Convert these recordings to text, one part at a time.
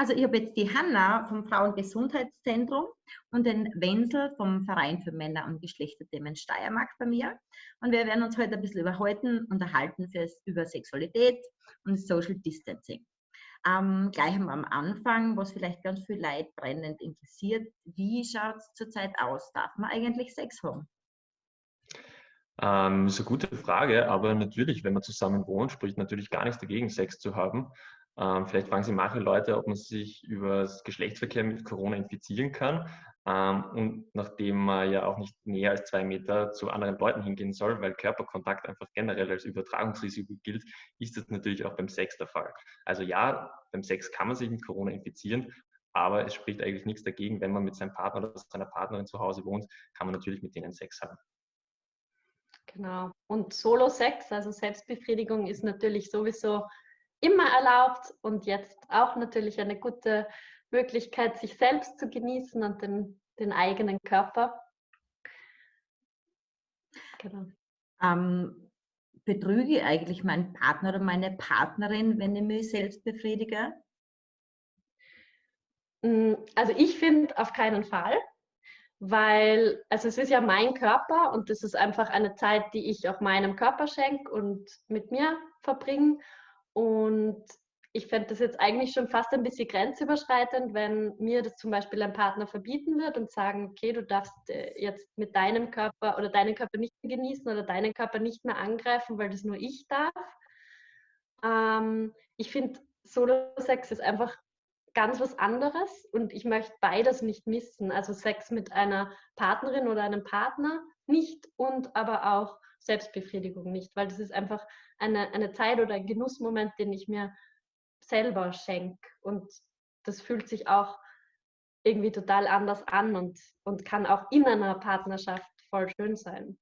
Also ich habe jetzt die Hanna vom Frauengesundheitszentrum und den Wenzel vom Verein für Männer- und Geschlechterthemen Steiermark bei mir. Und wir werden uns heute ein bisschen überhalten, unterhalten fürs, über Sexualität und Social Distancing. Ähm, gleich am Anfang, was vielleicht ganz viel Leid brennend interessiert, wie schaut es zurzeit aus? Darf man eigentlich Sex haben? Ähm, ist eine gute Frage, aber natürlich, wenn man zusammen wohnt, spricht natürlich gar nichts dagegen, Sex zu haben. Ähm, vielleicht fragen sich manche Leute, ob man sich über das Geschlechtsverkehr mit Corona infizieren kann. Ähm, und nachdem man ja auch nicht näher als zwei Meter zu anderen Leuten hingehen soll, weil Körperkontakt einfach generell als Übertragungsrisiko gilt, ist das natürlich auch beim Sex der Fall. Also ja, beim Sex kann man sich mit Corona infizieren, aber es spricht eigentlich nichts dagegen, wenn man mit seinem Partner oder seiner Partnerin zu Hause wohnt, kann man natürlich mit denen Sex haben. Genau. Und Solo-Sex, also Selbstbefriedigung, ist natürlich sowieso immer erlaubt und jetzt auch natürlich eine gute Möglichkeit, sich selbst zu genießen und den, den eigenen Körper. Genau. Ähm, betrüge ich eigentlich meinen Partner oder meine Partnerin, wenn ich mich selbst befriedige? Mm, also ich finde auf keinen Fall, weil also es ist ja mein Körper und das ist einfach eine Zeit, die ich auch meinem Körper schenke und mit mir verbringe. Und ich fände das jetzt eigentlich schon fast ein bisschen grenzüberschreitend, wenn mir das zum Beispiel ein Partner verbieten wird und sagen, okay, du darfst äh, jetzt mit deinem Körper oder deinen Körper nicht mehr genießen oder deinen Körper nicht mehr angreifen, weil das nur ich darf. Ähm, ich finde, Solo-Sex ist einfach ganz was anderes und ich möchte beides nicht missen. Also Sex mit einer Partnerin oder einem Partner nicht und aber auch Selbstbefriedigung nicht, weil das ist einfach eine, eine Zeit oder ein Genussmoment, den ich mir selber schenke. Und das fühlt sich auch irgendwie total anders an und, und kann auch in einer Partnerschaft voll schön sein.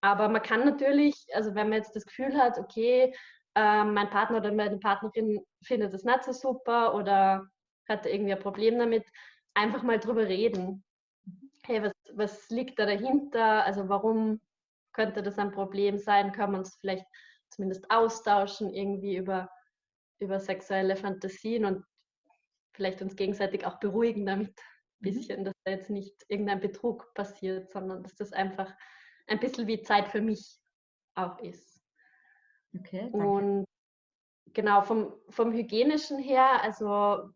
Aber man kann natürlich, also wenn man jetzt das Gefühl hat, okay, äh, mein Partner oder meine Partnerin findet das nicht so super oder hat irgendwie ein Problem damit, einfach mal drüber reden. Hey, was, was liegt da dahinter? Also warum könnte das ein Problem sein? Können wir uns vielleicht zumindest austauschen irgendwie über über sexuelle Fantasien und vielleicht uns gegenseitig auch beruhigen damit ein mhm. bisschen, dass da jetzt nicht irgendein Betrug passiert, sondern dass das einfach ein bisschen wie Zeit für mich auch ist. Okay, danke. Und genau, vom, vom hygienischen her, also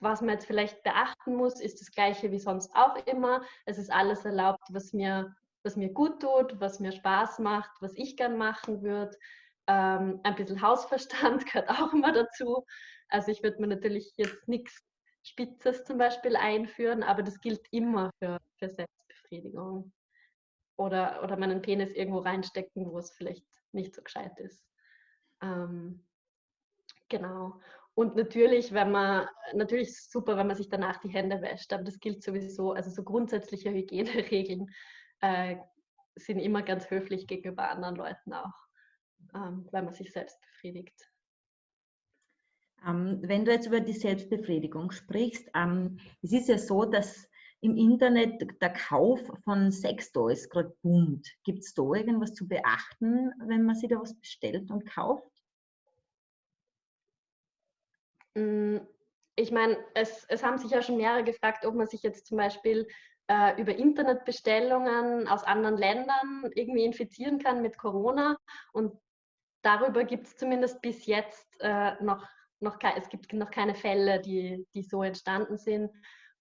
was man jetzt vielleicht beachten muss, ist das gleiche wie sonst auch immer. Es ist alles erlaubt, was mir, was mir gut tut, was mir Spaß macht, was ich gern machen würde. Ähm, ein bisschen Hausverstand gehört auch immer dazu. Also ich würde mir natürlich jetzt nichts Spitzes zum Beispiel einführen, aber das gilt immer für, für Selbstbefriedigung. Oder, oder meinen Penis irgendwo reinstecken, wo es vielleicht nicht so gescheit ist. Ähm, genau. Und natürlich, wenn man, natürlich ist es super, wenn man sich danach die Hände wäscht, aber das gilt sowieso, also so grundsätzliche Hygieneregeln äh, sind immer ganz höflich gegenüber anderen Leuten auch ähm, weil man sich selbst befriedigt. Ähm, wenn du jetzt über die Selbstbefriedigung sprichst, ähm, es ist ja so, dass im Internet der Kauf von Sextoys gerade boomt. Gibt es da irgendwas zu beachten, wenn man sich da was bestellt und kauft? Mm, ich meine, es, es haben sich ja schon mehrere gefragt, ob man sich jetzt zum Beispiel äh, über Internetbestellungen aus anderen Ländern irgendwie infizieren kann mit Corona. Und darüber gibt es zumindest bis jetzt äh, noch, noch es gibt noch keine Fälle, die, die so entstanden sind.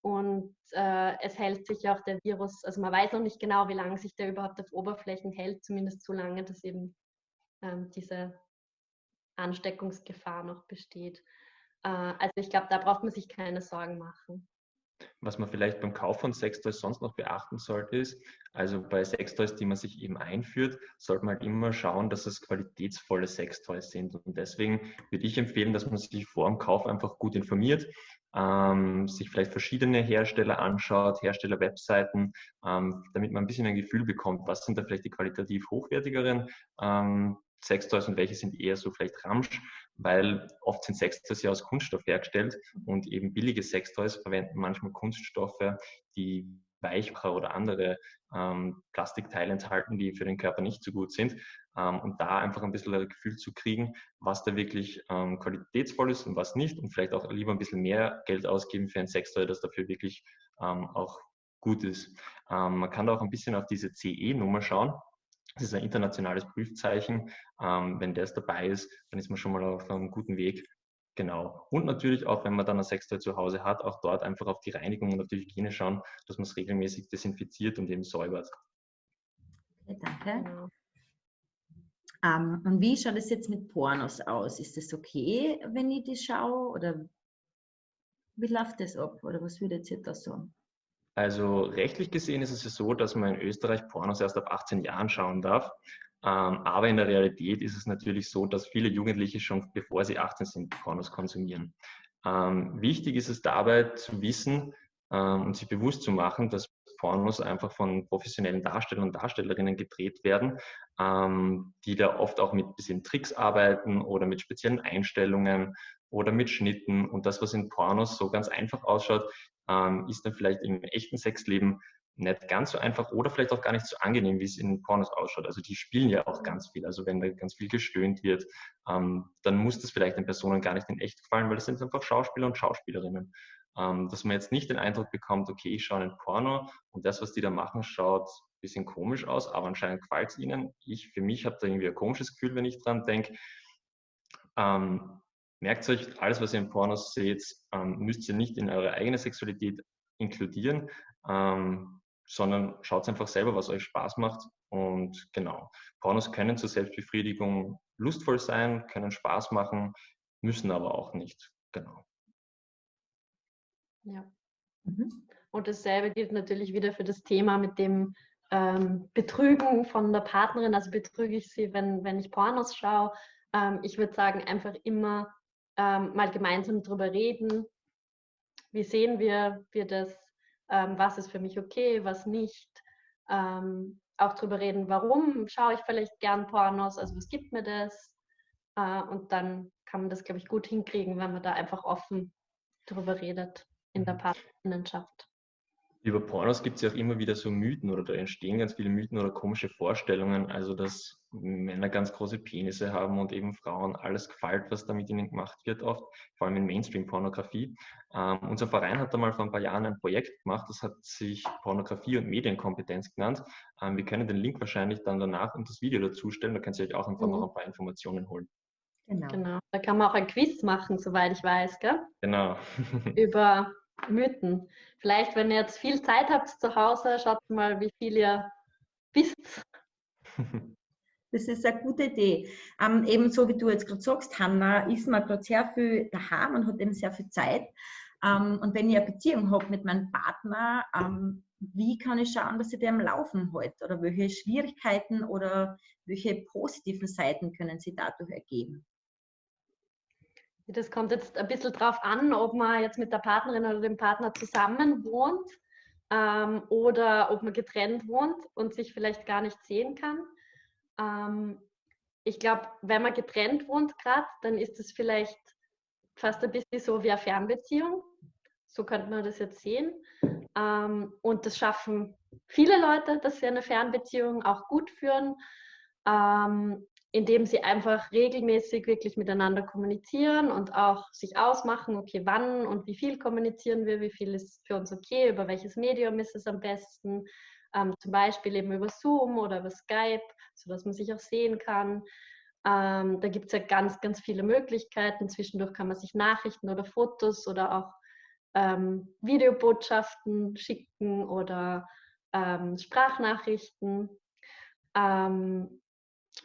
Und äh, es hält sich auch der Virus, also man weiß noch nicht genau, wie lange sich der überhaupt auf Oberflächen hält, zumindest so lange, dass eben ähm, diese Ansteckungsgefahr noch besteht. Äh, also ich glaube, da braucht man sich keine Sorgen machen. Was man vielleicht beim Kauf von Sextoys sonst noch beachten sollte, ist, also bei Sextoys, die man sich eben einführt, sollte man halt immer schauen, dass es qualitätsvolle Sextoys sind. Und deswegen würde ich empfehlen, dass man sich vor dem Kauf einfach gut informiert, ähm, sich vielleicht verschiedene Hersteller anschaut, Hersteller-Webseiten, ähm, damit man ein bisschen ein Gefühl bekommt, was sind da vielleicht die qualitativ hochwertigeren ähm, Sextoys und welche sind eher so vielleicht Ramsch, weil oft sind Sextoys ja aus Kunststoff hergestellt und eben billige Sextoys verwenden manchmal Kunststoffe, die Weichmacher oder andere ähm, Plastikteile enthalten, die für den Körper nicht so gut sind. ähm, und da einfach ein bisschen ein Gefühl zu kriegen, was da wirklich ähm, qualitätsvoll ist und was nicht und vielleicht auch lieber ein bisschen mehr Geld ausgeben für ein Sextoy, das dafür wirklich ähm, auch gut ist. Ähm, man kann da auch ein bisschen auf diese CE-Nummer schauen. Das ist ein internationales Prüfzeichen. Ähm, wenn das dabei ist, dann ist man schon mal auf einem guten Weg. Genau. Und natürlich auch, wenn man dann ein Sextoy zu Hause hat, auch dort einfach auf die Reinigung und auf die Hygiene schauen, dass man es regelmäßig desinfiziert und eben säubert. Okay, danke. Ähm, und wie schaut es jetzt mit Pornos aus? Ist das okay, wenn ich die schaue? Oder wie läuft das ab? Oder was würdet ihr da sagen? Also rechtlich gesehen ist es ja so, dass man in Österreich Pornos erst ab 18 Jahren schauen darf. Ähm, aber in der Realität ist es natürlich so, dass viele Jugendliche schon bevor sie 18 sind, Pornos konsumieren. Ähm, wichtig ist es dabei zu wissen ähm, und sich bewusst zu machen, dass Pornos einfach von professionellen Darstellern und Darstellerinnen gedreht werden, die da oft auch mit bisschen Tricks arbeiten oder mit speziellen Einstellungen oder mit Schnitten. Und das, was in Pornos so ganz einfach ausschaut, ähm, ist dann vielleicht im echten Sexleben nicht ganz so einfach oder vielleicht auch gar nicht so angenehm, wie es in Pornos ausschaut. Also die spielen ja auch ganz viel. Also wenn da ganz viel gestöhnt wird, ähm, dann muss das vielleicht den Personen gar nicht in echt gefallen, weil das sind einfach Schauspieler und Schauspielerinnen. Ähm, dass man jetzt nicht den Eindruck bekommt, okay, ich schaue einen Porno und das, was die da machen, schaut ein bisschen komisch aus, aber anscheinend gefällt es ihnen. Ich für mich habe da irgendwie ein komisches Gefühl, wenn ich dran denke. Ähm, merkt euch, alles, was ihr in Pornos seht, ähm, müsst ihr nicht in eure eigene Sexualität inkludieren. Ähm, sondern schaut einfach selber, was euch Spaß macht. Und genau, Pornos können zur Selbstbefriedigung lustvoll sein, können Spaß machen, müssen aber auch nicht. Genau. Ja. Mhm. Und dasselbe gilt natürlich wieder für das Thema mit dem ähm, Betrügen von der Partnerin. Also betrüge ich sie, wenn, wenn ich Pornos schaue. Ähm, ich würde sagen, einfach immer ähm, mal gemeinsam darüber reden. Wie sehen wir, wir das? ähm, was ist für mich okay, was nicht. Ähm, auch darüber reden, warum schaue ich vielleicht gern Pornos, also was gibt mir das. Äh, und dann kann man das, glaube ich, gut hinkriegen, wenn man da einfach offen darüber redet in der mhm. Partnerschaft. Über Pornos gibt es ja auch immer wieder so Mythen oder da entstehen ganz viele Mythen oder komische Vorstellungen. Also, dass Männer ganz große Penisse haben und eben Frauen alles gefällt, was da mit ihnen gemacht wird, oft, vor allem in Mainstream-Pornografie. Ähm, unser Verein hat da mal vor ein paar Jahren ein Projekt gemacht, das hat sich Pornografie und Medienkompetenz genannt. Ähm, wir können den Link wahrscheinlich dann danach und das Video dazu stellen, da könnt ihr euch auch einfach mhm. noch ein paar Informationen holen. Genau. genau. Da kann man auch ein Quiz machen, soweit ich weiß, gell? Genau. Über Mythen. Vielleicht, wenn ihr jetzt viel Zeit habt zu Hause, schaut mal, wie viel ihr wisst. Das ist eine gute Idee. Ähm, ebenso wie du jetzt gerade sagst, Hanna, ist man gerade sehr viel daheim und hat eben sehr viel Zeit. Ähm, und wenn ich eine Beziehung habe mit meinem Partner, ähm, wie kann ich schauen, dass ich dem Laufen hält? Oder welche Schwierigkeiten oder welche positiven Seiten können sie dadurch ergeben? Das kommt jetzt ein bisschen drauf an, ob man jetzt mit der Partnerin oder dem Partner zusammen wohnt ähm, oder ob man getrennt wohnt und sich vielleicht gar nicht sehen kann. Ähm, ich glaube, wenn man getrennt wohnt gerade, dann ist es vielleicht fast ein bisschen so wie eine Fernbeziehung. So könnte man das jetzt sehen. Ähm, und das schaffen viele Leute, dass sie eine Fernbeziehung auch gut führen. Ähm, indem sie einfach regelmäßig wirklich miteinander kommunizieren und auch sich ausmachen, okay, wann und wie viel kommunizieren wir, wie viel ist für uns okay, über welches Medium ist es am besten, ähm, zum Beispiel eben über Zoom oder über Skype, sodass man sich auch sehen kann. Ähm, da gibt es ja ganz, ganz viele Möglichkeiten. Zwischendurch kann man sich Nachrichten oder Fotos oder auch ähm, Videobotschaften schicken oder ähm, Sprachnachrichten. Ähm,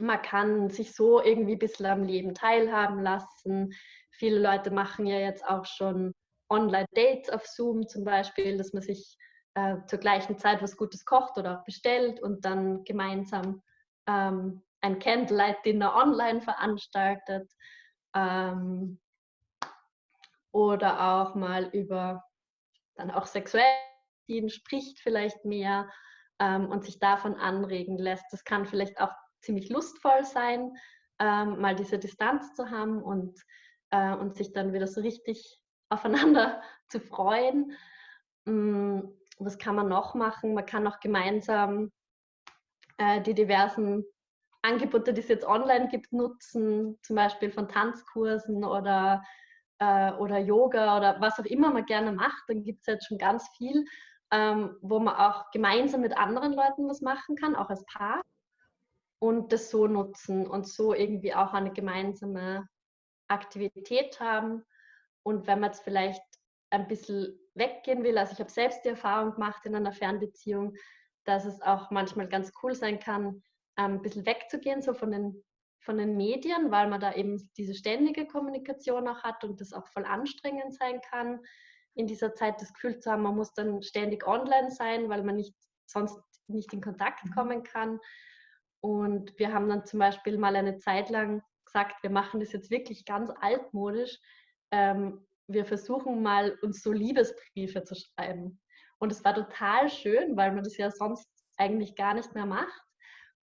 man kann sich so irgendwie ein bisschen am Leben teilhaben lassen. Viele Leute machen ja jetzt auch schon Online-Dates auf Zoom zum Beispiel, dass man sich äh, zur gleichen Zeit was Gutes kocht oder auch bestellt und dann gemeinsam ähm, ein Candlelight-Dinner online veranstaltet. Ähm, oder auch mal über dann auch sexuell spricht vielleicht mehr ähm, und sich davon anregen lässt. Das kann vielleicht auch ziemlich lustvoll sein, ähm, mal diese Distanz zu haben und, äh, und sich dann wieder so richtig aufeinander zu freuen. Ähm, was kann man noch machen? Man kann auch gemeinsam äh, die diversen Angebote, die es jetzt online gibt, nutzen, zum Beispiel von Tanzkursen oder, äh, oder Yoga oder was auch immer man gerne macht, dann gibt es jetzt schon ganz viel, ähm, wo man auch gemeinsam mit anderen Leuten was machen kann, auch als Paar und das so nutzen und so irgendwie auch eine gemeinsame Aktivität haben. Und wenn man jetzt vielleicht ein bisschen weggehen will, also ich habe selbst die Erfahrung gemacht in einer Fernbeziehung, dass es auch manchmal ganz cool sein kann, ähm, ein bisschen wegzugehen, so von den, von den Medien, weil man da eben diese ständige Kommunikation auch hat und das auch voll anstrengend sein kann, in dieser Zeit das Gefühl zu haben, man muss dann ständig online sein, weil man nicht sonst nicht in Kontakt mhm. kommen kann. Und wir haben dann zum Beispiel mal eine Zeit lang gesagt, wir machen das jetzt wirklich ganz altmodisch. Ähm, wir versuchen mal, uns so Liebesbriefe zu schreiben. Und es war total schön, weil man das ja sonst eigentlich gar nicht mehr macht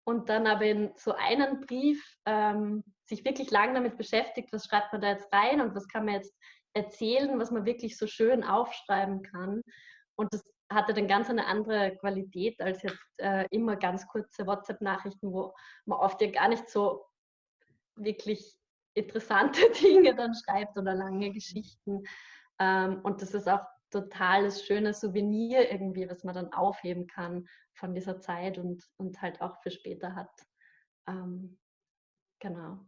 und dann aber in so einen Brief ähm, sich wirklich lang damit beschäftigt, was schreibt man da jetzt rein und was kann man jetzt erzählen, was man wirklich so schön aufschreiben kann. Und das hatte dann ganz eine andere Qualität als jetzt äh, immer ganz kurze WhatsApp-Nachrichten, wo man oft ja gar nicht so wirklich interessante Dinge dann schreibt oder lange Geschichten. Ähm, und das ist auch totales schönes Souvenir irgendwie, was man dann aufheben kann von dieser Zeit und, und halt auch für später hat. Ähm, genau.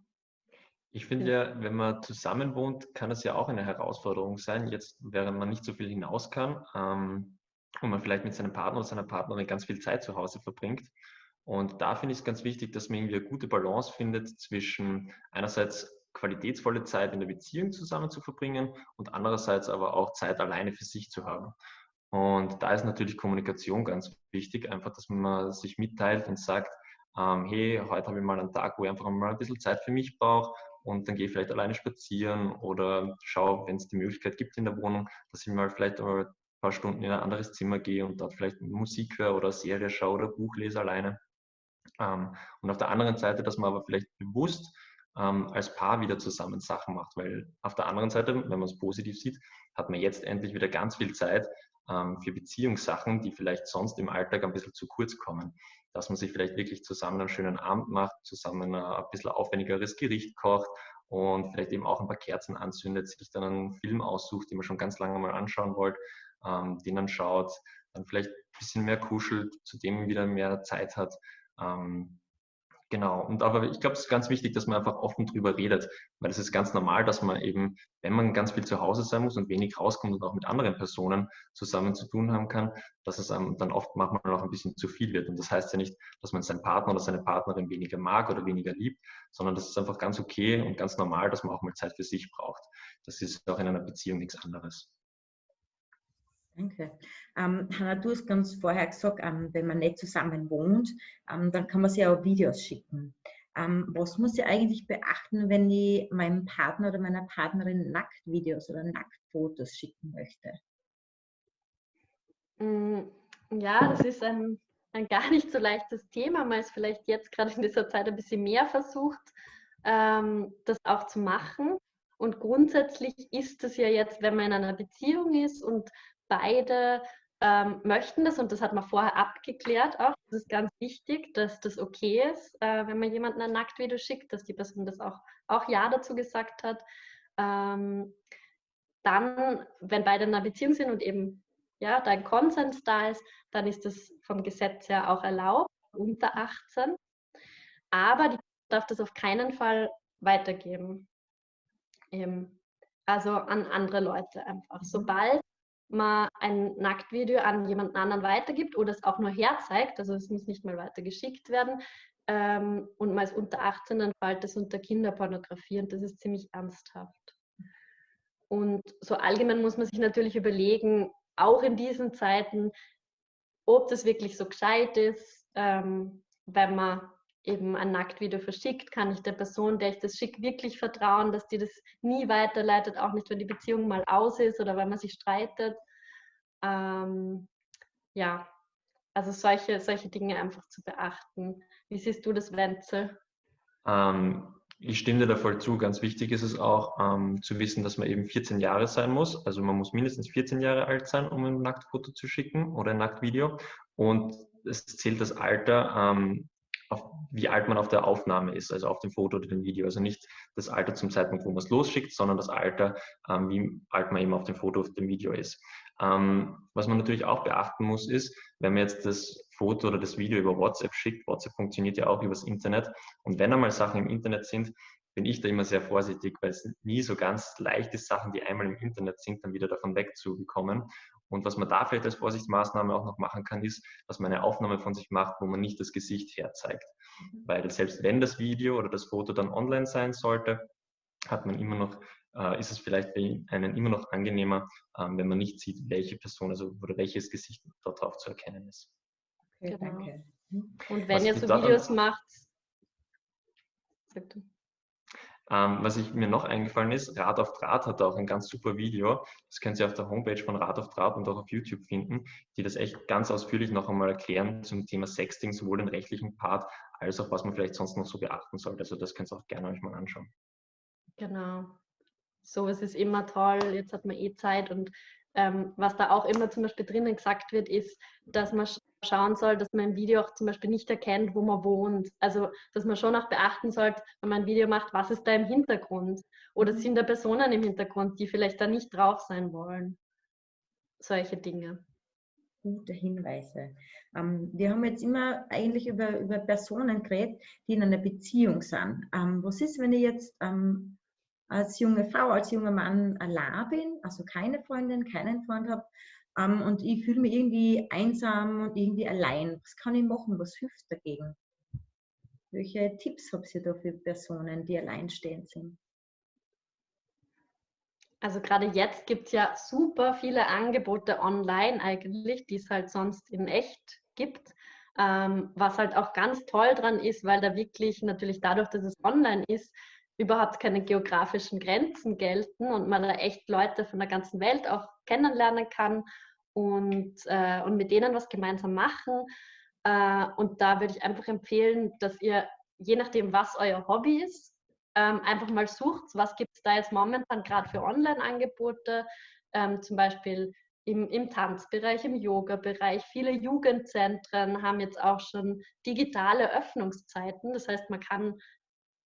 Ich finde ja, wenn man zusammen wohnt, kann es ja auch eine Herausforderung sein, jetzt während man nicht so viel hinaus kann ähm, und man vielleicht mit seinem Partner oder seiner Partnerin ganz viel Zeit zu Hause verbringt. Und da finde ich es ganz wichtig, dass man irgendwie eine gute Balance findet zwischen einerseits qualitätsvolle Zeit in der Beziehung zusammen zu verbringen und andererseits aber auch Zeit alleine für sich zu haben. Und da ist natürlich Kommunikation ganz wichtig, einfach, dass man sich mitteilt und sagt, ähm, hey, heute habe ich mal einen Tag, wo ich einfach mal ein bisschen Zeit für mich brauche und dann gehe ich vielleicht alleine spazieren oder schaue, wenn es die Möglichkeit gibt in der Wohnung, dass ich mal vielleicht paar Stunden in ein anderes Zimmer gehe und dort vielleicht Musik höre oder Serie schaue oder Buch lese alleine. Ähm, und auf der anderen Seite, dass man aber vielleicht bewusst ähm, als Paar wieder zusammen Sachen macht, weil auf der anderen Seite, wenn man es positiv sieht, hat man jetzt endlich wieder ganz viel Zeit ähm, für Beziehungssachen, die vielleicht sonst im Alltag ein bisschen zu kurz kommen. Dass man sich vielleicht wirklich zusammen einen schönen Abend macht, zusammen ein bisschen aufwendigeres Gericht kocht und vielleicht eben auch ein paar Kerzen anzündet, sich dann einen Film aussucht, den man schon ganz lange mal anschauen wollt, ähm, den dann schaut, dann vielleicht ein bisschen mehr kuschelt, zudem wieder mehr Zeit hat. Ähm, Genau. Und aber ich glaube, es ist ganz wichtig, dass man einfach offen drüber redet, weil es ist ganz normal, dass man eben, wenn man ganz viel zu Hause sein muss und wenig rauskommt und auch mit anderen Personen zusammen zu tun haben kann, dass es einem dann oft manchmal auch ein bisschen zu viel wird. Und das heißt ja nicht, dass man seinen Partner oder seine Partnerin weniger mag oder weniger liebt, sondern das ist einfach ganz okay und ganz normal, dass man auch mal Zeit für sich braucht. Das ist auch in einer Beziehung nichts anderes. Danke. Ähm, Hanna, du hast ganz vorher gesagt, ähm, wenn man nicht zusammen wohnt, ähm, dann kann man sich auch Videos schicken. Ähm, was muss ich eigentlich beachten, wenn ich meinem Partner oder meiner Partnerin Nacktvideos oder Nacktfotos schicken möchte? Mm, ja, das ist ein, ein gar nicht so leichtes Thema. Man ist vielleicht jetzt gerade in dieser Zeit ein bisschen mehr versucht, ähm, das auch zu machen. Und grundsätzlich ist es ja jetzt, wenn man in einer Beziehung ist und beide ähm, möchten das und das hat man vorher abgeklärt auch. Das ist ganz wichtig, dass das okay ist, äh, wenn man jemanden ein Nacktvideo schickt, dass die Person das auch, auch Ja dazu gesagt hat. Ähm, dann, wenn beide in einer Beziehung sind und eben ja, dein Konsens da ist, dann ist das vom Gesetz her auch erlaubt, unter 18. Aber die darf das auf keinen Fall weitergeben. Eben, also an andere Leute einfach. Sobald man ein Nacktvideo an jemanden anderen weitergibt oder es auch nur herzeigt, also es muss nicht mal weiter geschickt werden, ähm, und man ist unter 18, dann fällt das unter Kinderpornografie und das ist ziemlich ernsthaft. Und so allgemein muss man sich natürlich überlegen, auch in diesen Zeiten, ob das wirklich so gescheit ist, ähm, wenn man eben ein Nacktvideo verschickt, kann ich der Person, der ich das schicke, wirklich vertrauen, dass die das nie weiterleitet, auch nicht, wenn die Beziehung mal aus ist oder wenn man sich streitet. Ähm, ja, also solche, solche Dinge einfach zu beachten. Wie siehst du das, Wenzel? Ähm, ich stimme dir da voll zu. Ganz wichtig ist es auch ähm, zu wissen, dass man eben 14 Jahre sein muss. Also man muss mindestens 14 Jahre alt sein, um ein Nacktfoto zu schicken oder ein Nacktvideo. Und es zählt das Alter ähm, auf, wie alt man auf der Aufnahme ist, also auf dem Foto oder dem Video. Also nicht das Alter zum Zeitpunkt, wo man es losschickt, sondern das Alter, ähm, wie alt man eben auf dem Foto, auf dem Video ist. Ähm, was man natürlich auch beachten muss, ist, wenn man jetzt das Foto oder das Video über WhatsApp schickt, WhatsApp funktioniert ja auch übers Internet, und wenn einmal Sachen im Internet sind, bin ich da immer sehr vorsichtig, weil es nie so ganz leicht ist, Sachen, die einmal im Internet sind, dann wieder davon wegzubekommen. Und was man da vielleicht als Vorsichtsmaßnahme auch noch machen kann, ist, dass man eine Aufnahme von sich macht, wo man nicht das Gesicht herzeigt. Mhm. Weil selbst wenn das Video oder das Foto dann online sein sollte, hat man immer noch, äh, ist es vielleicht bei einem immer noch angenehmer, ähm, wenn man nicht sieht, welche Person also oder welches Gesicht dort drauf zu erkennen ist. Okay, genau. danke. Und wenn was ihr so Videos macht. Ähm, was ich, mir noch eingefallen ist, Rad auf Draht hat auch ein ganz super Video. Das können Sie auf der Homepage von Rad auf Draht und auch auf YouTube finden, die das echt ganz ausführlich noch einmal erklären zum Thema Sexting, sowohl den rechtlichen Part als auch was man vielleicht sonst noch so beachten sollte. Also das könnt ihr auch gerne euch mal anschauen. Genau. So, es ist immer toll. Jetzt hat man eh Zeit und ähm, was da auch immer zum Beispiel drinnen gesagt wird, ist, dass man schauen soll, dass man im Video auch zum Beispiel nicht erkennt, wo man wohnt. Also, dass man schon auch beachten sollte, wenn man ein Video macht, was ist da im Hintergrund? Oder mhm. sind da Personen im Hintergrund, die vielleicht da nicht drauf sein wollen? Solche Dinge. Gute Hinweise. Ähm, wir haben jetzt immer eigentlich über, über Personen geredet, die in einer Beziehung sind. Ähm, was ist, wenn ich jetzt ähm, als junge Frau, als junger Mann allein bin, also keine Freundin, keinen Freund habe ähm, und ich fühle mich irgendwie einsam und irgendwie allein. Was kann ich machen? Was hilft dagegen? Welche Tipps habt ihr da für Personen, die alleinstehend sind? Also gerade jetzt gibt es ja super viele Angebote online eigentlich, die es halt sonst in echt gibt. Ähm, was halt auch ganz toll dran ist, weil da wirklich natürlich dadurch, dass es online ist, überhaupt keine geografischen Grenzen gelten und man da echt Leute von der ganzen Welt auch kennenlernen kann und, äh, und mit denen was gemeinsam machen. Äh, und da würde ich einfach empfehlen, dass ihr, je nachdem, was euer Hobby ist, ähm, einfach mal sucht, was gibt es da jetzt momentan gerade für Online-Angebote, ähm, zum Beispiel im, im Tanzbereich, im Yoga-Bereich. Viele Jugendzentren haben jetzt auch schon digitale Öffnungszeiten. Das heißt, man kann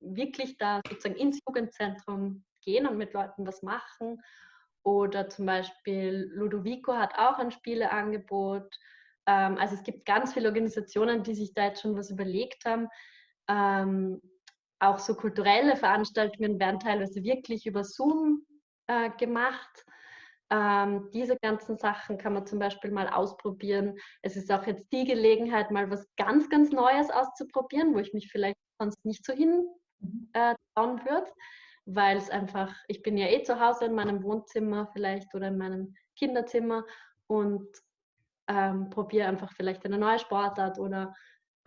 wirklich da sozusagen ins Jugendzentrum gehen und mit Leuten was machen. Oder zum Beispiel Ludovico hat auch ein Spieleangebot. Ähm, also es gibt ganz viele Organisationen, die sich da jetzt schon was überlegt haben. Ähm, auch so kulturelle Veranstaltungen werden teilweise wirklich über Zoom äh, gemacht. Ähm, diese ganzen Sachen kann man zum Beispiel mal ausprobieren. Es ist auch jetzt die Gelegenheit, mal was ganz, ganz Neues auszuprobieren, wo ich mich vielleicht sonst nicht so hin. Äh, trauen würde weil es einfach, ich bin ja eh zu Hause in meinem Wohnzimmer vielleicht oder in meinem Kinderzimmer und ähm, probiere einfach vielleicht eine neue Sportart oder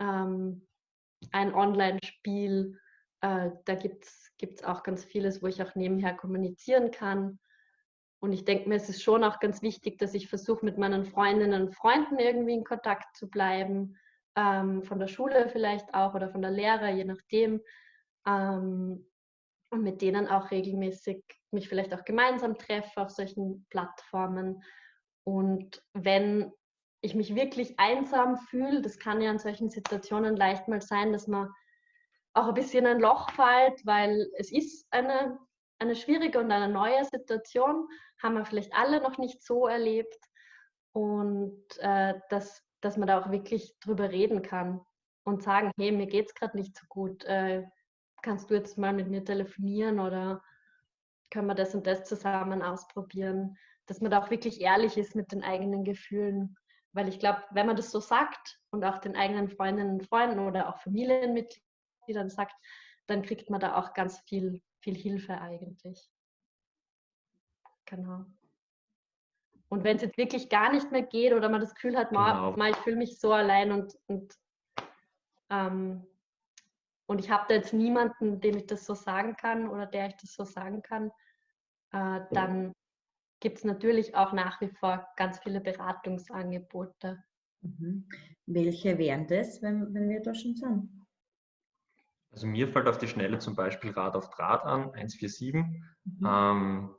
ähm, ein Online-Spiel. Äh, da gibt es auch ganz vieles, wo ich auch nebenher kommunizieren kann. Und ich denke mir, es ist schon auch ganz wichtig, dass ich versuche, mit meinen Freundinnen und Freunden irgendwie in Kontakt zu bleiben. Ähm, von der Schule vielleicht auch oder von der Lehre, je nachdem. Ähm, und mit denen auch regelmäßig mich vielleicht auch gemeinsam treffe auf solchen Plattformen. Und wenn ich mich wirklich einsam fühle, das kann ja in solchen Situationen leicht mal sein, dass man auch ein bisschen in ein Loch fällt, weil es ist eine, eine schwierige und eine neue Situation, haben wir vielleicht alle noch nicht so erlebt. Und äh, dass, dass man da auch wirklich drüber reden kann und sagen, hey, mir geht es gerade nicht so gut. Äh, kannst du jetzt mal mit mir telefonieren oder können wir das und das zusammen ausprobieren, dass man da auch wirklich ehrlich ist mit den eigenen Gefühlen. Weil ich glaube, wenn man das so sagt und auch den eigenen Freundinnen und Freunden oder auch Familienmitgliedern sagt, dann kriegt man da auch ganz viel, viel Hilfe eigentlich. Genau. Und wenn es jetzt wirklich gar nicht mehr geht oder man das Gefühl hat, genau. ma, ich fühle mich so allein und, und ähm, und ich habe da jetzt niemanden, dem ich das so sagen kann oder der ich das so sagen kann, äh, dann gibt es natürlich auch nach wie vor ganz viele Beratungsangebote. Mhm. Welche wären das, wenn, wenn wir da schon sind? Also mir fällt auf die Schnelle zum Beispiel Rad auf Draht an, 147. Mhm. Ähm,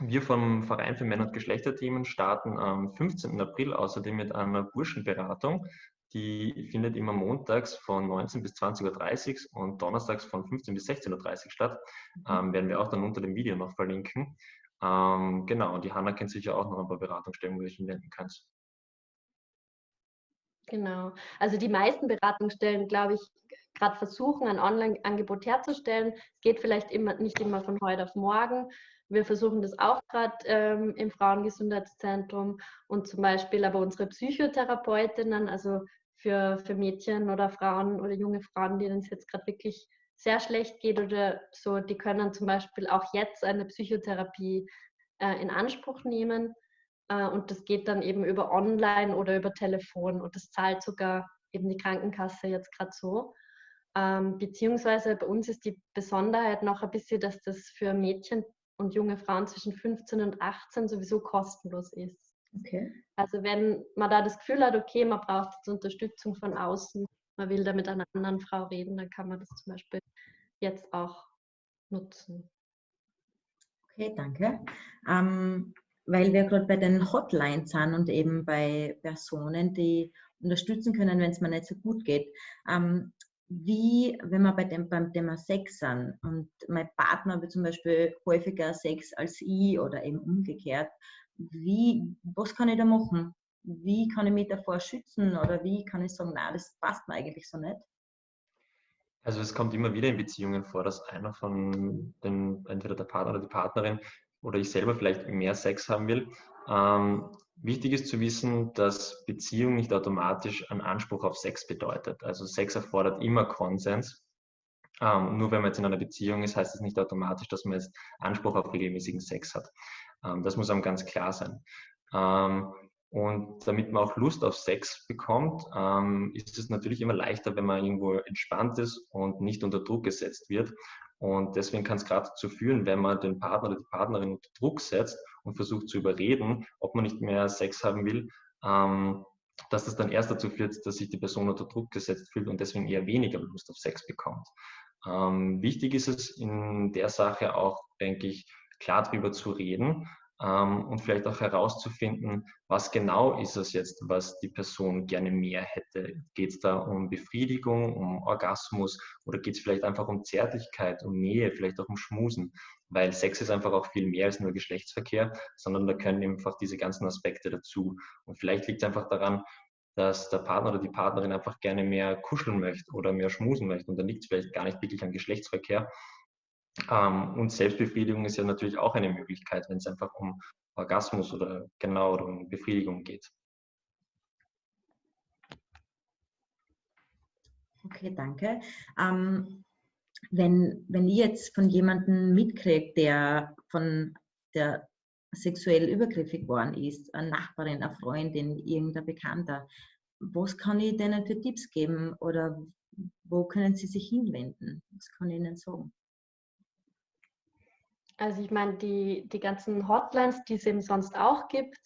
wir vom Verein für Männer- und Geschlechterthemen starten am 15. April außerdem mit einer Burschenberatung Die findet immer montags von 19 bis 20.30 Uhr und donnerstags von 15 bis 16.30 Uhr statt. Ähm, werden wir auch dann unter dem Video noch verlinken. Ähm, genau, und die Hanna kennt sicher auch noch ein paar Beratungsstellen, wo du dich hinwenden kannst. Genau. Also die meisten Beratungsstellen, glaube ich, gerade versuchen, ein Online-Angebot herzustellen. Es geht vielleicht immer, nicht immer von heute auf morgen. Wir versuchen das auch gerade ähm, im Frauengesundheitszentrum und zum Beispiel aber unsere Psychotherapeutinnen, also für, für Mädchen oder Frauen oder junge Frauen, denen es jetzt gerade wirklich sehr schlecht geht oder so, die können zum Beispiel auch jetzt eine Psychotherapie äh, in Anspruch nehmen. Äh, und das geht dann eben über Online oder über Telefon und das zahlt sogar eben die Krankenkasse jetzt gerade so. Ähm, beziehungsweise bei uns ist die Besonderheit noch ein bisschen, dass das für Mädchen und junge Frauen zwischen 15 und 18 sowieso kostenlos ist. Okay. Also wenn man da das Gefühl hat, okay, man braucht jetzt Unterstützung von außen, man will da mit einer anderen Frau reden, dann kann man das zum Beispiel jetzt auch nutzen. Okay, danke. Ähm, weil wir gerade bei den Hotlines sind und eben bei Personen, die unterstützen können, wenn es mir nicht so gut geht. Ähm, wie, wenn wir bei dem, beim Thema Sex sind und mein Partner will zum Beispiel häufiger Sex als ich oder eben umgekehrt, wie, was kann ich da machen? Wie kann ich mich davor schützen oder wie kann ich sagen, na, das passt mir eigentlich so nicht? Also es kommt immer wieder in Beziehungen vor, dass einer von den, entweder der Partner oder die Partnerin oder ich selber vielleicht mehr Sex haben will. Ähm, wichtig ist zu wissen, dass Beziehung nicht automatisch einen Anspruch auf Sex bedeutet. Also Sex erfordert immer Konsens. Ähm, nur wenn man jetzt in einer Beziehung ist, heißt das nicht automatisch, dass man jetzt Anspruch auf regelmäßigen Sex hat. Ähm, das muss einem ganz klar sein. Ähm, und damit man auch Lust auf Sex bekommt, ähm, ist es natürlich immer leichter, wenn man irgendwo entspannt ist und nicht unter Druck gesetzt wird. Und deswegen kann es gerade dazu führen, wenn man den Partner oder die Partnerin unter Druck setzt und versucht zu überreden, ob man nicht mehr Sex haben will, dass das dann erst dazu führt, dass sich die Person unter Druck gesetzt fühlt und deswegen eher weniger Lust auf Sex bekommt. Ähm, wichtig ist es in der Sache auch, denke ich, klar darüber zu reden ähm, und vielleicht auch herauszufinden, was genau ist es jetzt, was die Person gerne mehr hätte. Geht es da um Befriedigung, um Orgasmus oder geht es vielleicht einfach um Zärtlichkeit, um Nähe, vielleicht auch um Schmusen? Weil Sex ist einfach auch viel mehr als nur Geschlechtsverkehr, sondern da können einfach diese ganzen Aspekte dazu. Und vielleicht liegt es einfach daran, dass der Partner oder die Partnerin einfach gerne mehr kuscheln möchte oder mehr schmusen möchte. Und dann liegt es vielleicht gar nicht wirklich am Geschlechtsverkehr, ähm, und Selbstbefriedigung ist ja natürlich auch eine Möglichkeit, wenn es einfach um Orgasmus oder genau um Befriedigung geht. Okay, danke. Ähm, wenn, wenn ich jetzt von jemandem mitkriege, der von der sexuell übergriffig worden ist, eine Nachbarin, eine Freundin, irgendein Bekannter, was kann ich denen für Tipps geben oder wo können sie sich hinwenden? Was kann ich ihnen sagen? Also ich meine, die, die ganzen Hotlines, die es eben sonst auch gibt,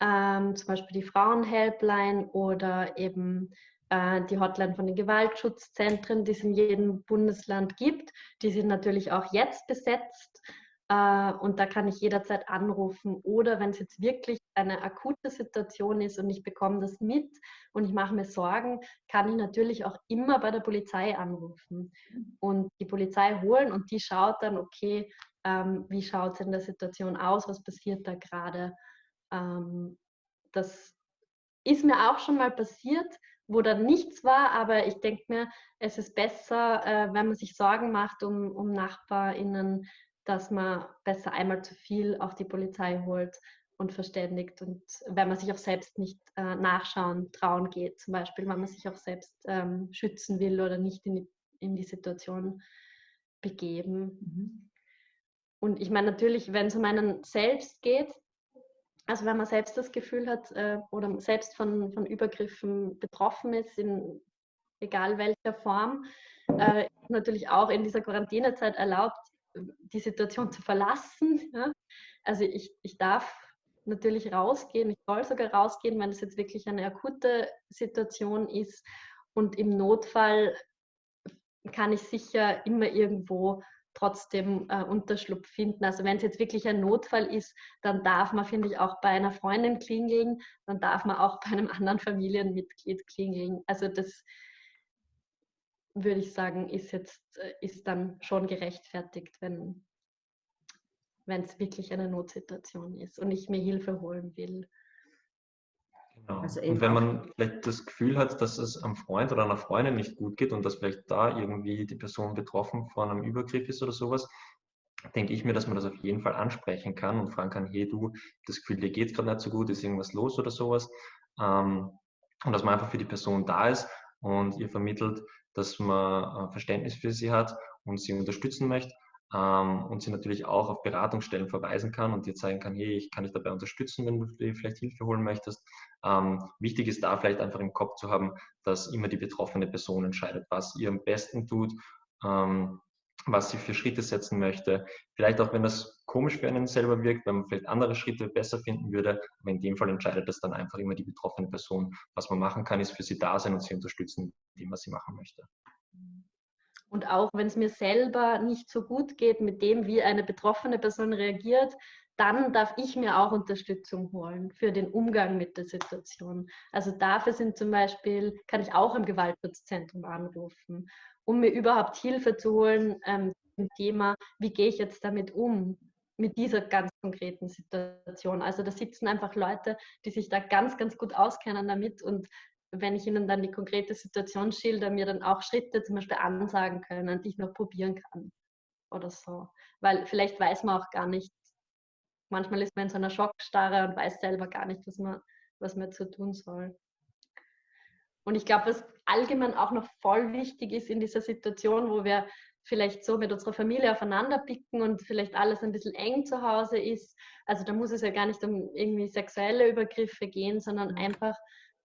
ähm, zum Beispiel die Frauenhelpline oder eben äh, die Hotline von den Gewaltschutzzentren, die es in jedem Bundesland gibt, die sind natürlich auch jetzt besetzt. Äh, und da kann ich jederzeit anrufen. Oder wenn es jetzt wirklich eine akute Situation ist und ich bekomme das mit und ich mache mir Sorgen, kann ich natürlich auch immer bei der Polizei anrufen und die Polizei holen und die schaut dann, okay, ähm, wie schaut es in der Situation aus, was passiert da gerade. Ähm, das ist mir auch schon mal passiert, wo dann nichts war, aber ich denke mir, es ist besser, äh, wenn man sich Sorgen macht um, um NachbarInnen, dass man besser einmal zu viel auf die Polizei holt und verständigt und wenn man sich auch selbst nicht äh, nachschauen, trauen geht, zum Beispiel, wenn man sich auch selbst ähm, schützen will oder nicht in die, in die Situation begeben. Mhm. Und ich meine natürlich, wenn es um einen selbst geht, also wenn man selbst das Gefühl hat äh, oder selbst von, von Übergriffen betroffen ist, in egal welcher Form, äh, natürlich auch in dieser Quarantänezeit erlaubt, die Situation zu verlassen. Ja? Also ich, ich darf natürlich rausgehen, ich soll sogar rausgehen, wenn es jetzt wirklich eine akute Situation ist. Und im Notfall kann ich sicher immer irgendwo trotzdem äh, Unterschlupf finden. Also wenn es jetzt wirklich ein Notfall ist, dann darf man, finde ich, auch bei einer Freundin klingeln, dann darf man auch bei einem anderen Familienmitglied klingeln. Also das würde ich sagen, ist jetzt äh, ist dann schon gerechtfertigt, wenn wenn es wirklich eine Notsituation ist und ich mir Hilfe holen will. Genau. Also und wenn man vielleicht das Gefühl hat, dass es einem Freund oder einer Freundin nicht gut geht und dass vielleicht da irgendwie die Person betroffen von einem Übergriff ist oder sowas, denke ich mir, dass man das auf jeden Fall ansprechen kann und fragen kann, hey du, das Gefühl, dir geht es gerade nicht so gut, ist irgendwas los oder sowas. Ähm, und dass man einfach für die Person da ist und ihr vermittelt, dass man äh, Verständnis für sie hat und sie unterstützen möchte ähm, und sie natürlich auch auf Beratungsstellen verweisen kann und dir zeigen kann, hey, ich kann dich dabei unterstützen, wenn du dir vielleicht Hilfe holen möchtest. Ähm, wichtig ist da vielleicht einfach im Kopf zu haben, dass immer die betroffene Person entscheidet, was ihr am besten tut, ähm, was sie für Schritte setzen möchte. Vielleicht auch, wenn das komisch für einen selber wirkt, wenn man vielleicht andere Schritte besser finden würde. Aber in dem Fall entscheidet das dann einfach immer die betroffene Person. Was man machen kann, ist für sie da sein und sie unterstützen, indem man sie machen möchte. Und auch wenn es mir selber nicht so gut geht mit dem, wie eine betroffene Person reagiert, dann darf ich mir auch Unterstützung holen für den Umgang mit der Situation. Also dafür sind zum Beispiel, kann ich auch im Gewaltschutzzentrum anrufen, um mir überhaupt Hilfe zu holen ähm, zum Thema, wie gehe ich jetzt damit um, mit dieser ganz konkreten Situation. Also da sitzen einfach Leute, die sich da ganz, ganz gut auskennen damit und wenn ich ihnen dann die konkrete Situation schilder, mir dann auch Schritte zum Beispiel ansagen können, die ich noch probieren kann oder so. Weil vielleicht weiß man auch gar nicht, manchmal ist man in so einer Schockstarre und weiß selber gar nicht, was man, was man zu tun soll. Und ich glaube, was allgemein auch noch voll wichtig ist in dieser Situation, wo wir vielleicht so mit unserer Familie aufeinander picken und vielleicht alles ein bisschen eng zu Hause ist. Also da muss es ja gar nicht um irgendwie sexuelle Übergriffe gehen, sondern mhm. einfach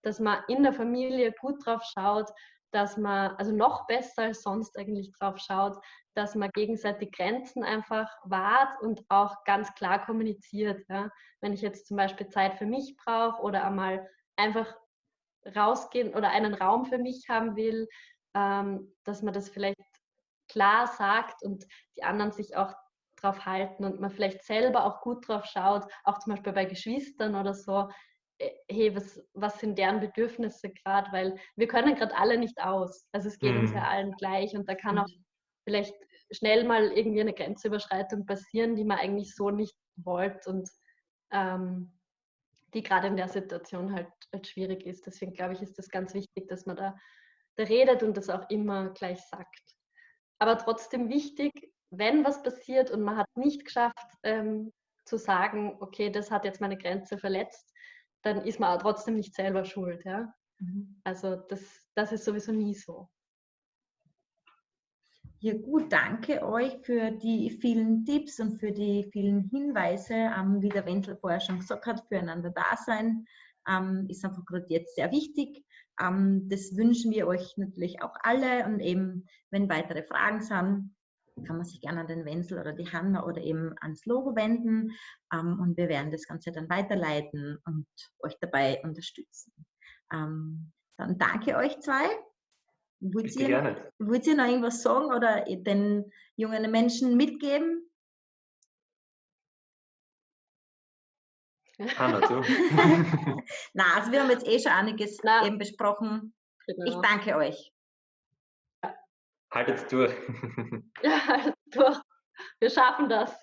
dass man in der Familie gut drauf schaut, dass man, also noch besser als sonst eigentlich drauf schaut, dass man gegenseitig Grenzen einfach wahrt und auch ganz klar kommuniziert. Ja. Wenn ich jetzt zum Beispiel Zeit für mich brauche oder einmal einfach rausgehen oder einen Raum für mich haben will, ähm, dass man das vielleicht klar sagt und die anderen sich auch drauf halten und man vielleicht selber auch gut drauf schaut, auch zum Beispiel bei Geschwistern oder so, hey, was, was sind deren Bedürfnisse gerade, weil wir können gerade alle nicht aus. Also es geht mhm. uns ja allen gleich und da kann auch vielleicht schnell mal irgendwie eine Grenzüberschreitung passieren, die man eigentlich so nicht wollte und ähm, die gerade in der Situation halt, halt schwierig ist. Deswegen glaube ich, ist das ganz wichtig, dass man da, da redet und das auch immer gleich sagt. Aber trotzdem wichtig, wenn was passiert und man hat nicht geschafft ähm, zu sagen, okay, das hat jetzt meine Grenze verletzt, dann ist man trotzdem nicht selber schuld. Ja? Mhm. Also das, das ist sowieso nie so. Ja gut, danke euch für die vielen Tipps und für die vielen Hinweise, ähm, wie der Wenzel vorher schon gesagt hat, füreinander da sein ähm, ist einfach gerade jetzt sehr wichtig. Ähm, das wünschen wir euch natürlich auch alle und eben, wenn weitere Fragen sind, kann man sich gerne an den Wenzel oder die Hanna oder eben ans Logo wenden ähm, und wir werden das Ganze dann weiterleiten und euch dabei unterstützen. Ähm, dann danke euch zwei. Wollt ihr, gerne. wollt ihr noch irgendwas sagen oder den jungen Menschen mitgeben? Hanna, du. Na, also wir haben jetzt eh schon einiges Na. eben besprochen. Genau. Ich danke euch. Haltet durch. ja, haltet durch. Wir schaffen das.